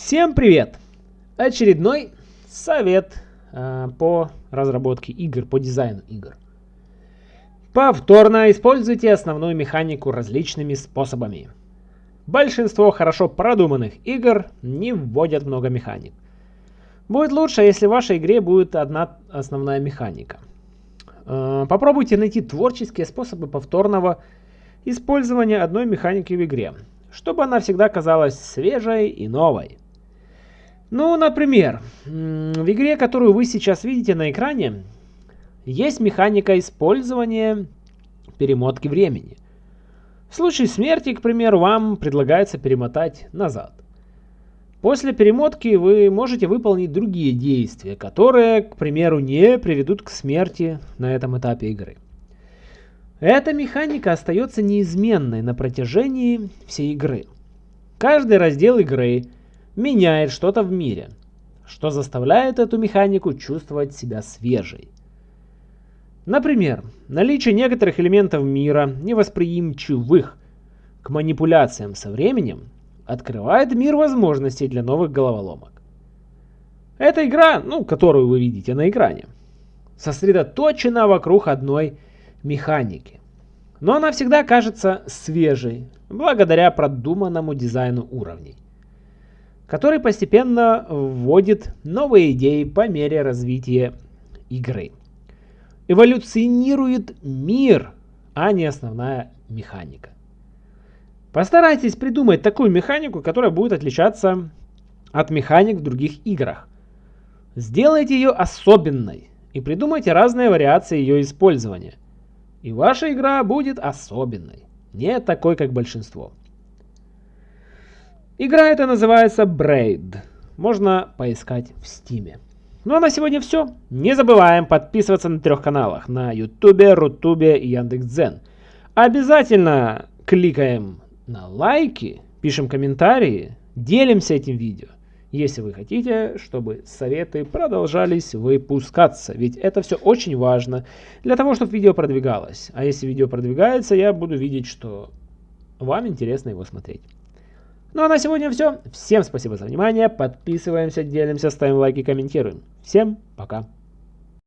Всем привет! Очередной совет э, по разработке игр, по дизайну игр. Повторно используйте основную механику различными способами. Большинство хорошо продуманных игр не вводят много механик. Будет лучше, если в вашей игре будет одна основная механика. Э, попробуйте найти творческие способы повторного использования одной механики в игре, чтобы она всегда казалась свежей и новой. Ну, например, в игре, которую вы сейчас видите на экране, есть механика использования перемотки времени. В случае смерти, к примеру, вам предлагается перемотать назад. После перемотки вы можете выполнить другие действия, которые, к примеру, не приведут к смерти на этом этапе игры. Эта механика остается неизменной на протяжении всей игры. Каждый раздел игры меняет что-то в мире, что заставляет эту механику чувствовать себя свежей. Например, наличие некоторых элементов мира, невосприимчивых к манипуляциям со временем, открывает мир возможностей для новых головоломок. Эта игра, ну, которую вы видите на экране, сосредоточена вокруг одной механики. Но она всегда кажется свежей, благодаря продуманному дизайну уровней, который постепенно вводит новые идеи по мере развития игры. Эволюционирует мир, а не основная механика. Постарайтесь придумать такую механику, которая будет отличаться от механик в других играх. Сделайте ее особенной и придумайте разные вариации ее использования – и ваша игра будет особенной, не такой, как большинство. Игра эта называется Braid. Можно поискать в Стиме. Ну а на сегодня все. Не забываем подписываться на трех каналах. На Ютубе, Рутубе и Яндекс.Дзен. Обязательно кликаем на лайки, пишем комментарии, делимся этим видео если вы хотите, чтобы советы продолжались выпускаться. Ведь это все очень важно для того, чтобы видео продвигалось. А если видео продвигается, я буду видеть, что вам интересно его смотреть. Ну а на сегодня все. Всем спасибо за внимание. Подписываемся, делимся, ставим лайки, комментируем. Всем пока.